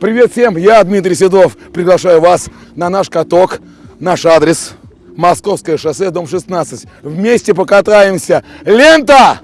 Привет всем, я Дмитрий Седов. Приглашаю вас на наш каток. Наш адрес Московское шоссе, дом 16. Вместе покатаемся. Лента!